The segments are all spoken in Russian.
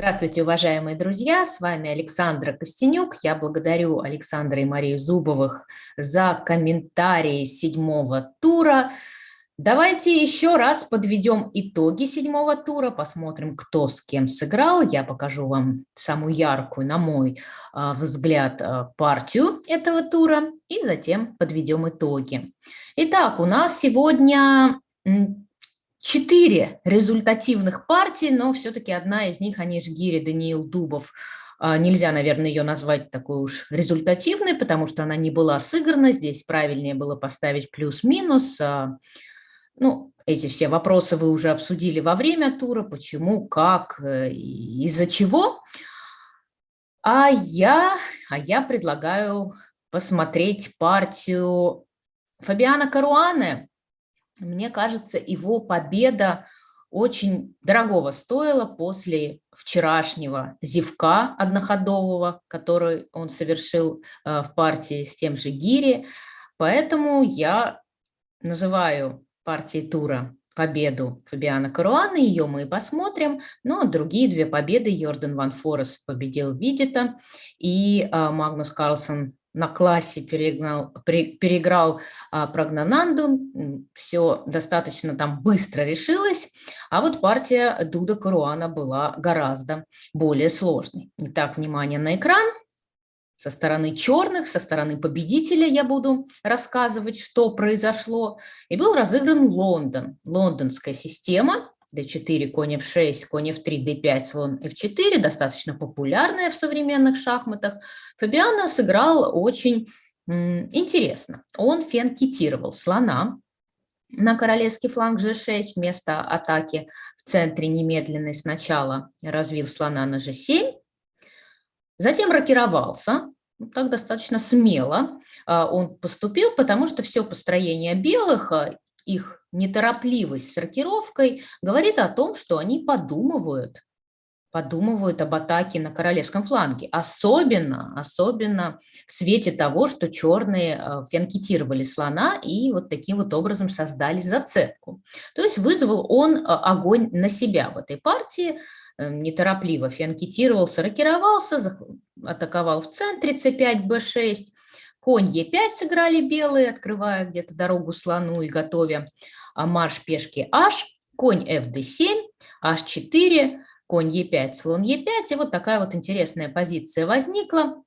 Здравствуйте, уважаемые друзья! С вами Александра Костенюк. Я благодарю Александра и Марию Зубовых за комментарии седьмого тура. Давайте еще раз подведем итоги седьмого тура, посмотрим, кто с кем сыграл. Я покажу вам самую яркую, на мой а, взгляд, а, партию этого тура и затем подведем итоги. Итак, у нас сегодня четыре результативных партий, но все-таки одна из них, они же Гири Даниил Дубов, а, Нельзя, наверное, ее назвать такой уж результативной, потому что она не была сыграна. Здесь правильнее было поставить плюс-минус. А, ну, эти все вопросы вы уже обсудили во время тура. Почему, как, э, из-за чего. А я, а я предлагаю посмотреть партию Фабиана Каруане, мне кажется, его победа очень дорогого стоила после вчерашнего зевка одноходового, который он совершил э, в партии с тем же Гири. Поэтому я называю партией тура победу Фабиана Каруана, ее мы и посмотрим, но другие две победы Йордан Ван Форест победил Видита и э, Магнус Карлсон на классе перегнал, переиграл а, Прогнананду, все достаточно там быстро решилось, а вот партия Дуда Каруана была гораздо более сложной. Итак, внимание на экран. Со стороны черных, со стороны победителя я буду рассказывать, что произошло. И был разыгран Лондон, лондонская система, d4, конь f6, конь f3, d5, слон f4, достаточно популярная в современных шахматах, Фабиано сыграл очень интересно. Он фенкетировал слона на королевский фланг g6 вместо атаки в центре немедленной. Сначала развил слона на g7, затем рокировался, так достаточно смело а, он поступил, потому что все построение белых, а, их неторопливость с рокировкой говорит о том, что они подумывают, подумывают об атаке на королевском фланге. Особенно, особенно в свете того, что черные э, фенкетировали слона и вот таким вот образом создали зацепку. То есть вызвал он э, огонь на себя в этой партии, э, неторопливо фенкетировался, рокировался, атаковал в центре c5, b6, конь e5 сыграли белые, открывая где-то дорогу слону и готовя а марш пешки h, конь fd7, h4, конь e5, слон e5. И вот такая вот интересная позиция возникла.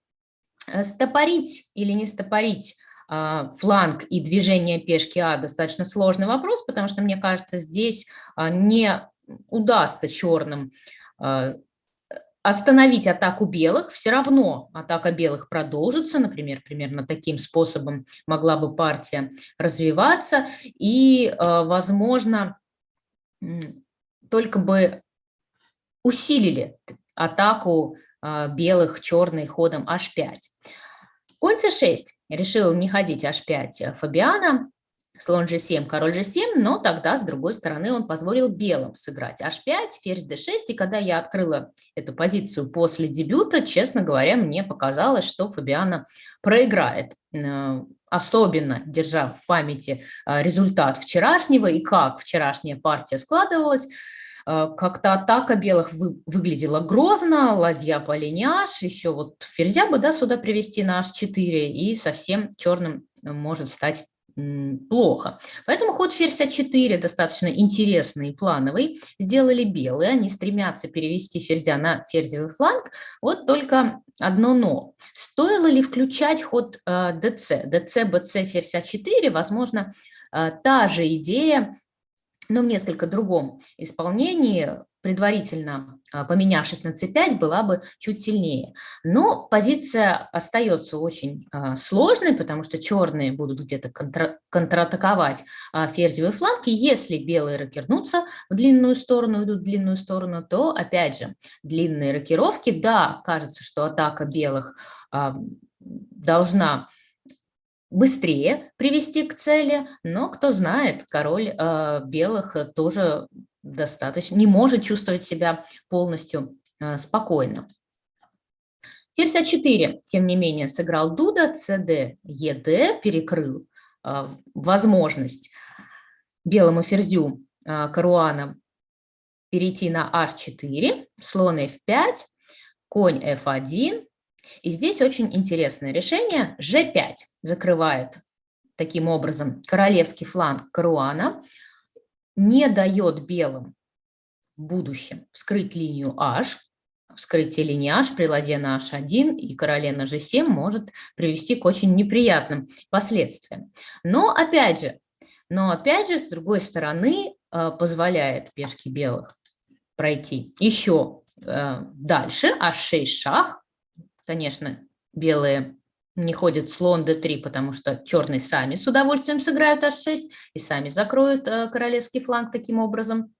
Э, стопорить или не стопорить а, фланг и движение пешки А достаточно сложный вопрос, потому что, мне кажется, здесь а, не удастся черным остановить атаку белых, все равно атака белых продолжится, например, примерно таким способом могла бы партия развиваться, и, э, возможно, только бы усилили атаку э, белых черный ходом h5. Конь c6 решил не ходить h5 Фабиана, слон g7, король g7, но тогда, с другой стороны, он позволил белым сыграть. H5, ферзь d6, и когда я открыла эту позицию после дебюта, честно говоря, мне показалось, что Фабиана проиграет, э, особенно держа в памяти э, результат вчерашнего и как вчерашняя партия складывалась, э, как-то атака белых вы, выглядела грозно, ладья по линии h, еще вот ферзя бы да, сюда привести на h4, и совсем черным может стать плохо. Поэтому ход ферзь А4 достаточно интересный и плановый. Сделали белые, они стремятся перевести ферзя на ферзевый фланг. Вот только одно но. Стоило ли включать ход э, ДЦ? ДЦ, БЦ, ферзь А4, возможно, э, та же идея, но в несколько другом исполнении предварительно а, поменявшись на c5, была бы чуть сильнее. Но позиция остается очень а, сложной, потому что черные будут где-то контра контратаковать а, ферзевый фланг, и если белые рокернутся в длинную сторону, идут в длинную сторону, то, опять же, длинные рокировки, да, кажется, что атака белых должна быстрее привести к цели, но кто знает, король белых тоже достаточно, не может чувствовать себя полностью э, спокойно. Ферзь А4, тем не менее, сыграл Дуда, ЦД, ЕД, перекрыл э, возможность белому ферзю э, Каруана перейти на h4, слон f5, конь f1. И здесь очень интересное решение. g5 закрывает таким образом королевский фланг Каруана, не дает белым в будущем вскрыть линию h, вскрытие линии h при ладье на h1 и короле на g7 может привести к очень неприятным последствиям. Но опять же, но опять же, с другой стороны, э, позволяет пешке белых пройти еще э, дальше, h6 шах. Конечно, белые не ходят слон d3, потому что черные сами с удовольствием сыграют h6 и сами закроют э, королевский фланг таким образом.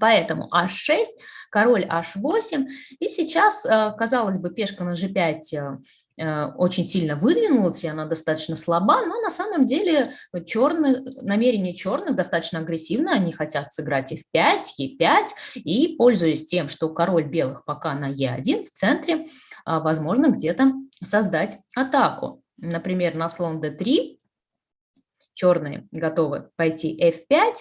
Поэтому h6, король h8, и сейчас, э, казалось бы, пешка на g5 э, очень сильно выдвинулась, и она достаточно слаба, но на самом деле черные, намерения черных достаточно агрессивны, они хотят сыграть f5, e5, и пользуясь тем, что король белых пока на e1 в центре, возможно где-то создать атаку. Например, на слон d3 черные готовы пойти f5,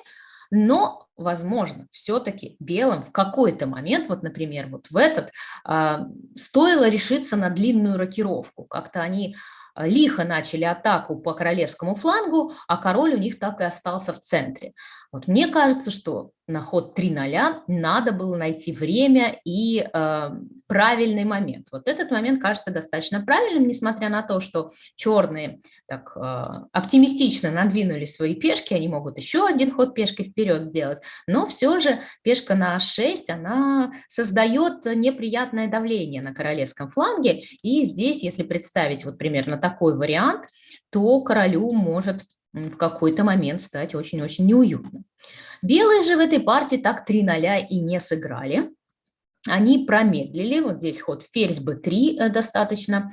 но, возможно, все-таки белым в какой-то момент, вот, например, вот в этот, э, стоило решиться на длинную рокировку. Как-то они а, лихо начали атаку по королевскому флангу, а король у них так и остался в центре. Вот мне кажется, что на ход 3-0 надо было найти время и э, правильный момент. Вот этот момент кажется достаточно правильным, несмотря на то, что черные так э, оптимистично надвинули свои пешки, они могут еще один ход пешкой вперед сделать, но все же пешка на 6, она создает неприятное давление на королевском фланге, и здесь, если представить вот примерно такой вариант, то королю может в какой-то момент стать очень-очень неуютно. Белые же в этой партии так 3-0 и не сыграли. Они промедлили, вот здесь ход ферзь b3 э, достаточно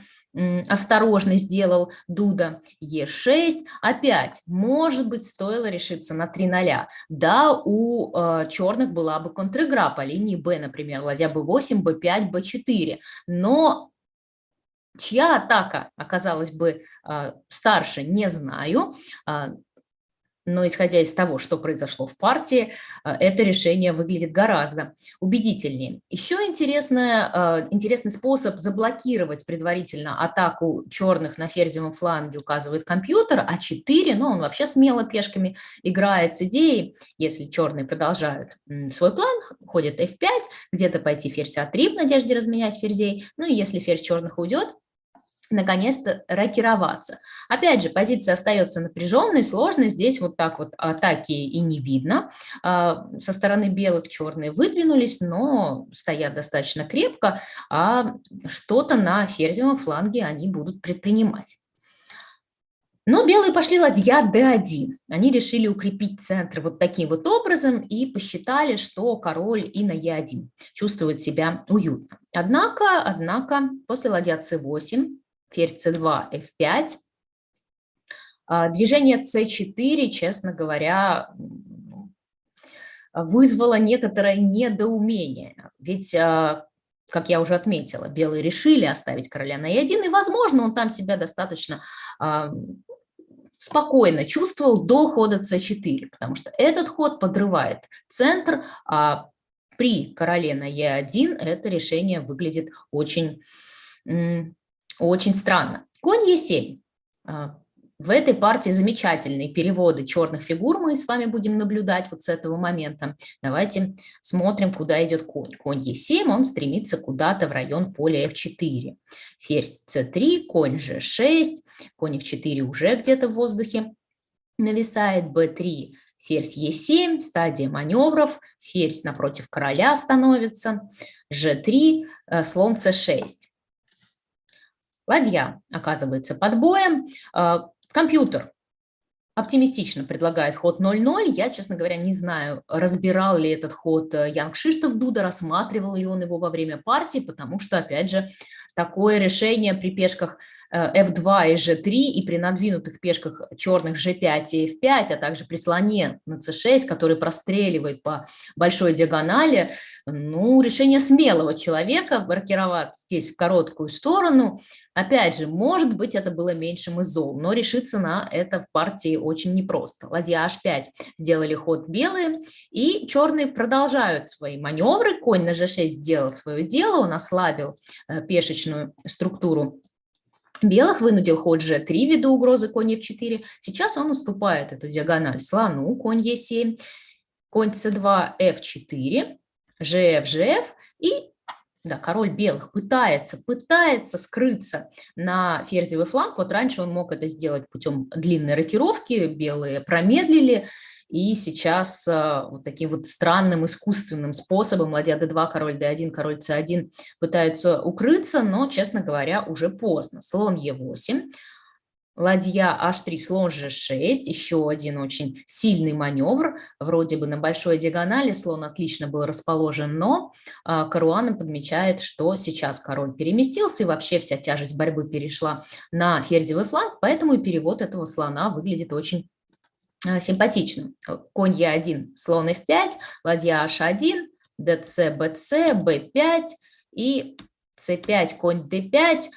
осторожно сделал Дуда, Е6, опять, может быть, стоило решиться на 3-0. Да, у э, черных была бы контр-игра по линии Б, например, ладья b8, b5, b4, но Чья атака оказалась бы э, старше, не знаю, э, но исходя из того, что произошло в партии, э, это решение выглядит гораздо убедительнее. Еще интересное, интересный способ заблокировать предварительно атаку черных на ферзевом фланге указывает компьютер, А4, но он вообще смело пешками играет с идеей, если черные продолжают свой план, ходят f5, где-то пойти ферзь А3 в надежде разменять ферзей, ну и если ферзь черных уйдет, наконец-то рокироваться. Опять же, позиция остается напряженной, сложной. Здесь вот так вот атаки и не видно. А, со стороны белых черные выдвинулись, но стоят достаточно крепко, а что-то на ферзевом фланге они будут предпринимать. Но белые пошли ладья d1. Они решили укрепить центр вот таким вот образом и посчитали, что король и на e1 чувствует себя уютно. Однако, однако после ладья c8 ферзь c2, f5. А, движение c4, честно говоря, вызвало некоторое недоумение. Ведь, а, как я уже отметила, белые решили оставить короля на e1, и, возможно, он там себя достаточно а, спокойно чувствовал до хода c4, потому что этот ход подрывает центр, а при короле на e1 это решение выглядит очень очень странно. Конь Е7. А, в этой партии замечательные переводы черных фигур мы с вами будем наблюдать вот с этого момента. Давайте смотрим, куда идет конь. Конь Е7, он стремится куда-то в район поля F4. Ферзь С3, конь G6, конь F4 уже где-то в воздухе нависает, b3, ферзь Е7, стадия маневров, ферзь напротив короля становится, G3, э, слон С6. Ладья оказывается под боем. А, компьютер оптимистично предлагает ход 0-0. Я, честно говоря, не знаю, разбирал ли этот ход э, Янг Шиштов Дуда, рассматривал ли он его во время партии, потому что, опять же, такое решение при пешках f2 и g3, и при надвинутых пешках черных g5 и f5, а также при слоне на c6, который простреливает по большой диагонали, ну, решение смелого человека, маркировать здесь в короткую сторону, Опять же, может быть, это было меньшим из зол, но решиться на это в партии очень непросто. Ладья h5 сделали ход белые, и черные продолжают свои маневры. Конь на g6 сделал свое дело, он ослабил э, пешечную структуру белых, вынудил ход g3 ввиду угрозы конь f4. Сейчас он уступает эту диагональ слону, конь e7, конь c2, f4, gf, gf, и да, король белых пытается, пытается скрыться на ферзевый фланг. Вот раньше он мог это сделать путем длинной рокировки, белые промедлили, и сейчас э, вот таким вот странным искусственным способом ладья d2, король d1, король c1 пытаются укрыться, но, честно говоря, уже поздно. Слон e8, ладья h3, слон g6, еще один очень сильный маневр, вроде бы на большой диагонали слон отлично был расположен, но а, Каруана подмечает, что сейчас король переместился, и вообще вся тяжесть борьбы перешла на ферзевый фланг, поэтому и перевод этого слона выглядит очень а, симпатичным. Конь Е1, слон F5, ладья H1, ДЦ, БЦ, Б5 и С5, конь Д5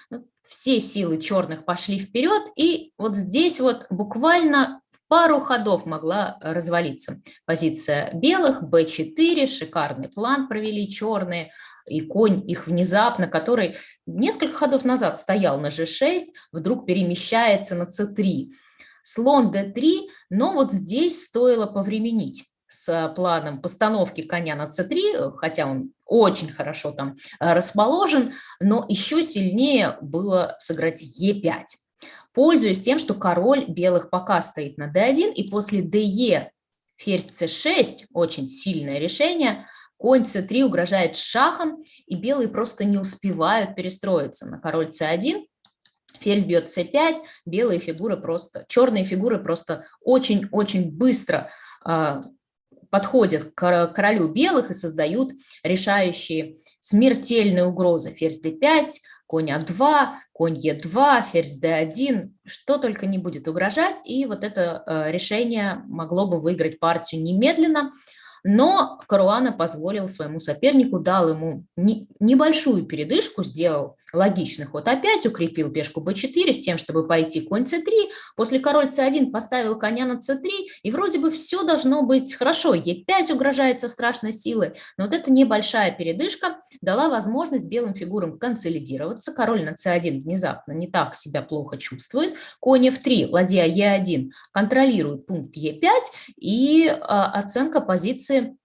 все силы черных пошли вперед, и вот здесь вот буквально в пару ходов могла развалиться позиция белых, b4, шикарный план провели черные, и конь их внезапно, который несколько ходов назад стоял на g6, вдруг перемещается на c3. Слон d3, но вот здесь стоило повременить с планом постановки коня на c3, хотя он очень хорошо там э, расположен, но еще сильнее было сыграть e5. Пользуясь тем, что король белых пока стоит на d1, и после de ферзь c6, очень сильное решение, конь c3 угрожает шахом, и белые просто не успевают перестроиться на король c1, ферзь бьет c5, белые фигуры просто, черные фигуры просто очень-очень быстро э, подходят к королю белых и создают решающие смертельные угрозы. Ферзь d5, конь а2, конь е2, ферзь d1, что только не будет угрожать. И вот это э, решение могло бы выиграть партию немедленно. Но Каруана позволил своему сопернику, дал ему не, небольшую передышку, сделал логичный ход опять, укрепил пешку b4 с тем, чтобы пойти конь c3. После король c1 поставил коня на c3, и вроде бы все должно быть хорошо. e5 угрожает со страшной силой, но вот эта небольшая передышка дала возможность белым фигурам консолидироваться. Король на c1 внезапно не так себя плохо чувствует. Конь f3, ладья e1 контролирует пункт e5, и а, оценка позиции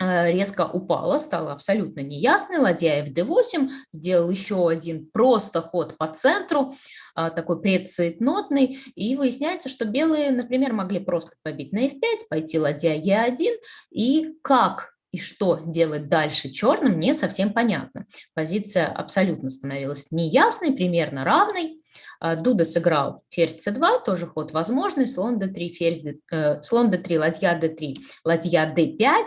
резко упала, стала абсолютно неясной. Ладья fd8 сделал еще один просто ход по центру, а, такой предцейтнотный, и выясняется, что белые, например, могли просто побить на f5, пойти ладья e1, и как и что делать дальше черным, не совсем понятно. Позиция абсолютно становилась неясной, примерно равной. А, Дуда сыграл ферзь c2, тоже ход возможный, слон d3, ферзь d, э, слон d3, ладья d3, ладья d5.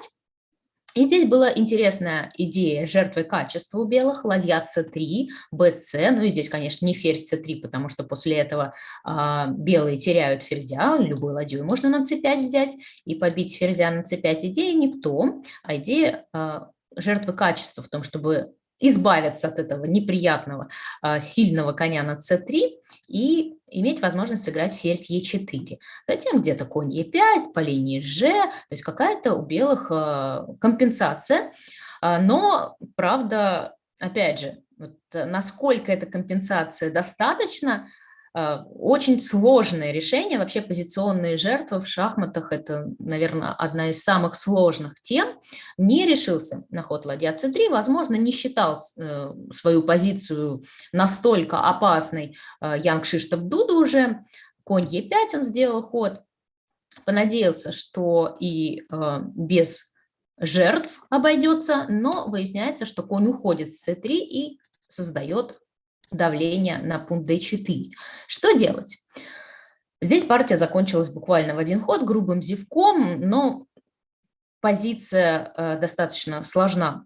И здесь была интересная идея жертвы качества у белых, ладья c3, bc, ну и здесь, конечно, не ферзь c3, потому что после этого э, белые теряют ферзя, любую ладью можно на c5 взять и побить ферзя на c5. Идея не в том, а идея э, жертвы качества в том, чтобы избавиться от этого неприятного а, сильного коня на c3 и иметь возможность сыграть ферзь e4. Затем где-то конь e5 по линии g, то есть какая-то у белых а, компенсация. А, но, правда, опять же, вот насколько эта компенсация достаточно, очень сложное решение. Вообще позиционные жертвы в шахматах – это, наверное, одна из самых сложных тем. Не решился на ход ладья c3, возможно, не считал э, свою позицию настолько опасной э, Янг Шиштов Дуду уже. Конь e5 он сделал ход. Понадеялся, что и э, без жертв обойдется, но выясняется, что конь уходит с c3 и создает давление на пункт D4. Что делать? Здесь партия закончилась буквально в один ход грубым зевком, но позиция э, достаточно сложна.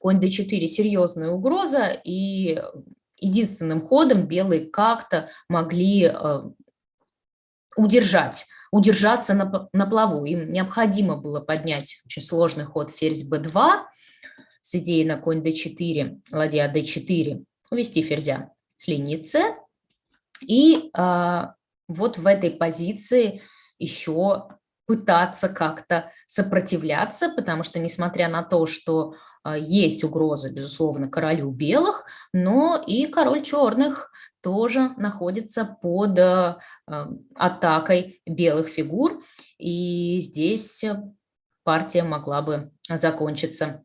Конь D4 – серьезная угроза, и единственным ходом белые как-то могли э, удержать, удержаться на, на плаву. Им необходимо было поднять очень сложный ход ферзь b2 с идеей на конь d4, ладья d4, увести ферзя с линии c. И а, вот в этой позиции еще пытаться как-то сопротивляться, потому что, несмотря на то, что а, есть угроза, безусловно, королю белых, но и король черных тоже находится под а, атакой белых фигур, и здесь партия могла бы закончиться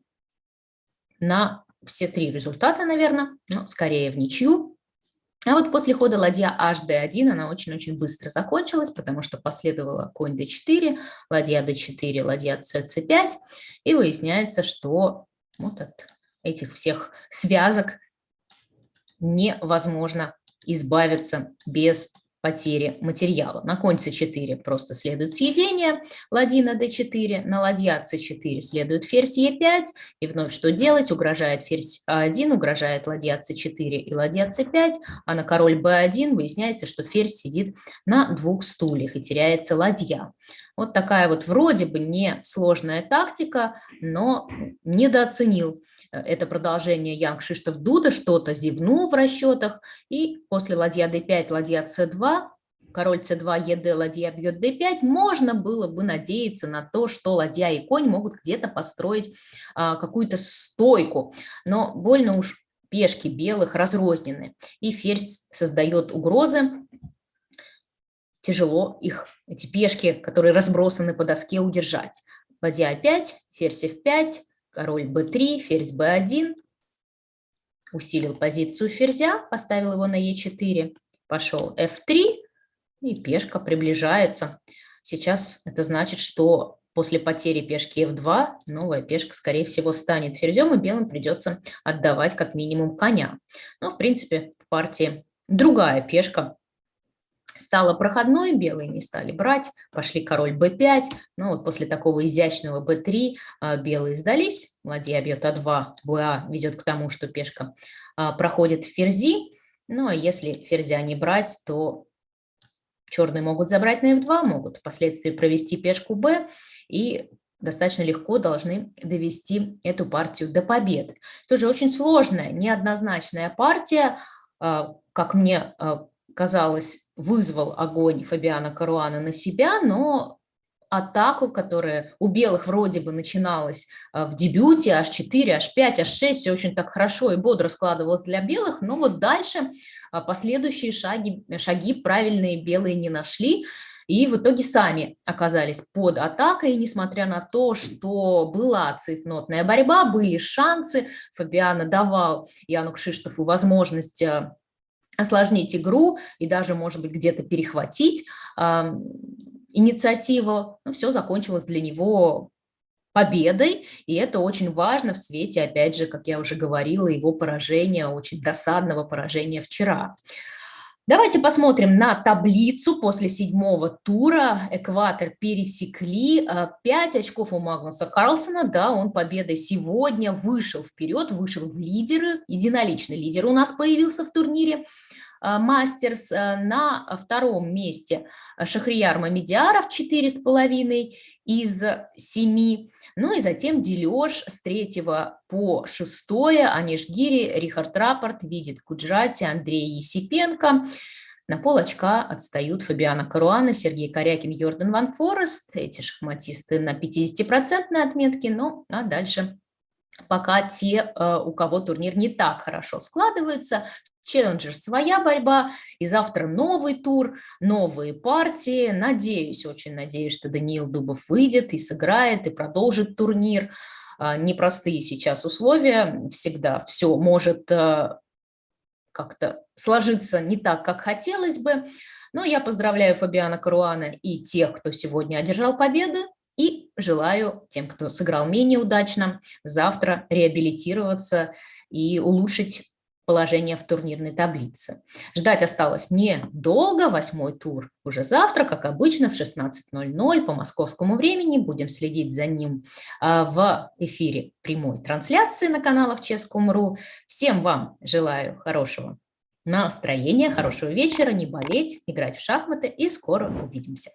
на все три результата, наверное, но скорее в ничью. А вот после хода ладья hd1 она очень-очень быстро закончилась, потому что последовала конь d4, ладья d4, ладья cc5, и выясняется, что вот от этих всех связок невозможно избавиться без потери материала. На конь c4 просто следует съедение, ладья на d4, на ладья c4 следует ферзь e5, и вновь что делать? Угрожает ферзь a1, угрожает ладья c4 и ладья c5, а на король b1 выясняется, что ферзь сидит на двух стульях и теряется ладья. Вот такая вот вроде бы не сложная тактика, но недооценил это продолжение Янг Шиштов Дуда, что-то зевнул в расчетах, и после ладья d5, ладья c2, король c2, ед, ладья бьет d5, можно было бы надеяться на то, что ладья и конь могут где-то построить а, какую-то стойку, но больно уж пешки белых разрознены, и ферзь создает угрозы, тяжело их, эти пешки, которые разбросаны по доске, удержать. Ладья А5, ферзь F5, король b3, ферзь b1. Усилил позицию ферзя, поставил его на e4, пошел f3, и пешка приближается. Сейчас это значит, что после потери пешки f2 новая пешка, скорее всего, станет ферзем, и белым придется отдавать как минимум коня. Но, в принципе, в партии другая пешка стала проходной, белые не стали брать, пошли король b5, но вот после такого изящного b3 а, белые сдались, ладья бьет а2, ба ведет к тому, что пешка а, проходит в ферзи, ну а если ферзя не брать, то черные могут забрать на f2, могут впоследствии провести пешку b и достаточно легко должны довести эту партию до победы. Тоже очень сложная, неоднозначная партия, а, как мне казалось, вызвал огонь Фабиана Каруана на себя, но атаку, которая у белых вроде бы начиналась а, в дебюте, H4, H5, H6, все очень так хорошо и бодро складывалось для белых, но вот дальше а, последующие шаги, шаги правильные белые не нашли, и в итоге сами оказались под атакой, несмотря на то, что была цветнотная борьба, были шансы, Фабиана давал Яну Кшиштофу возможность а, осложнить игру и даже, может быть, где-то перехватить э, инициативу. Ну, все закончилось для него победой, и это очень важно в свете, опять же, как я уже говорила, его поражения, очень досадного поражения вчера. Давайте посмотрим на таблицу после седьмого тура. Экватор пересекли. 5 очков у Магнуса Карлсона. Да, он победой сегодня вышел вперед, вышел в лидеры. Единоличный лидер у нас появился в турнире. А, мастерс а, на втором месте Шахрияр Мамедиаров 4,5 из 7. Ну и затем дележ с 3 по 6. Аниш Гири, Рихард Рапорт, Видит Куджрати, Андрей Есипенко. На пол очка отстают Фабиана Каруана, Сергей Корякин, Йордан Ван Форест. Эти шахматисты на 50% отметке, ну а дальше пока те, э, у кого турнир не так хорошо складывается. Челленджер своя борьба, и завтра новый тур, новые партии. Надеюсь, очень надеюсь, что Даниил Дубов выйдет и сыграет, и продолжит турнир. А, непростые сейчас условия, всегда все может э, как-то сложиться не так, как хотелось бы. Но я поздравляю Фабиана Каруана и тех, кто сегодня одержал победы, и желаю тем, кто сыграл менее удачно, завтра реабилитироваться и улучшить положение в турнирной таблице. Ждать осталось недолго, восьмой тур уже завтра, как обычно, в 16.00 по московскому времени. Будем следить за ним а, в эфире прямой трансляции на каналах Ческом.ру. Всем вам желаю хорошего Настроения, хорошего вечера, не болеть, играть в шахматы и скоро увидимся.